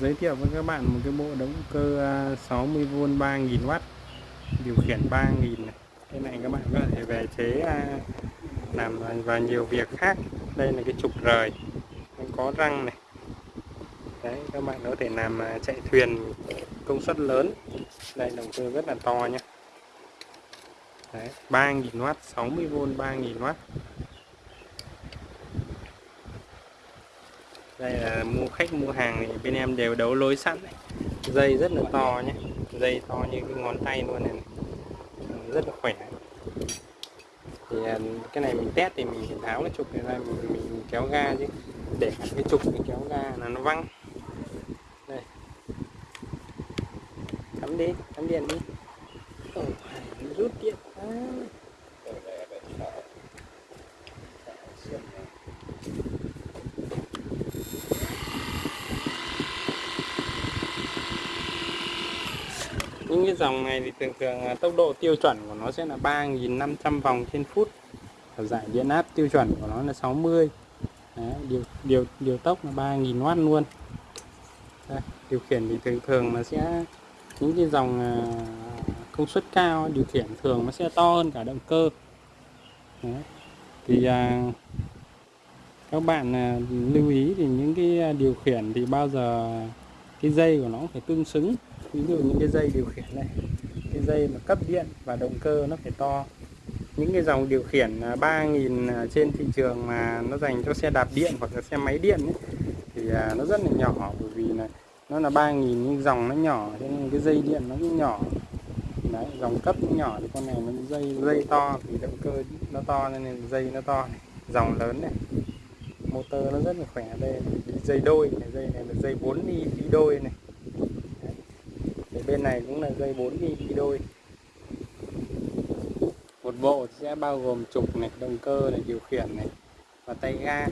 giới thiệu với các bạn một cái bộ động cơ à, 60V 3000W điều khiển 3000 này. Cái này các bạn có thể về chế à, làm và nhiều việc khác. Đây là cái trục rời có răng này. Đấy, các bạn có thể làm à, chạy thuyền công suất lớn. Đây, động cơ rất là to nhé đấy 3000W 60V 3000W đây là mua khách mua hàng thì bên em đều đấu lối sẵn này. dây rất là to nhé. Dây to như cái ngón tay luôn này, rất là khỏe. Thì à, cái này mình test thì mình phải tháo cái trục này ra mình, mình kéo ga chứ. Để cái trục mình kéo ga là nó văng. Đây. Cắm đi cắm điện đi. Ồ, rút điện quá. Những cái dòng này thì thường thường tốc độ tiêu chuẩn của nó sẽ là 3.500 vòng trên phút. Và giải điện áp tiêu chuẩn của nó là 60 Đấy, điều điều điều tốc là 3.000W luôn. Đây, điều khiển thì thường thường nó sẽ những cái dòng à, công suất cao điều khiển thường nó sẽ to hơn cả động cơ. Đấy. thì à, các bạn à, lưu ý thì những cái à, điều khiển thì bao giờ cái dây của nó phải tương xứng. Ví dụ những cái dây điều khiển này cái dây mà cấp điện và động cơ nó phải to. Những cái dòng điều khiển à, 3.000 à, trên thị trường mà nó dành cho xe đạp điện hoặc là xe máy điện ấy, thì à, nó rất là nhỏ bởi vì là nó là 3000 nhưng dòng nó nhỏ cho nên cái dây điện nó cũng nhỏ. Đấy dòng cấp nó nhỏ thì con này nó dây dây to thì động cơ nó to nên dây nó to này dòng lớn này motor nó rất là khỏe đây dây đôi này, dây này là dây 4 đi đi đôi này. Đấy. bên này cũng là dây 4 đi đi đôi. Một bộ sẽ bao gồm trục này, động cơ này, điều khiển này và tay ga.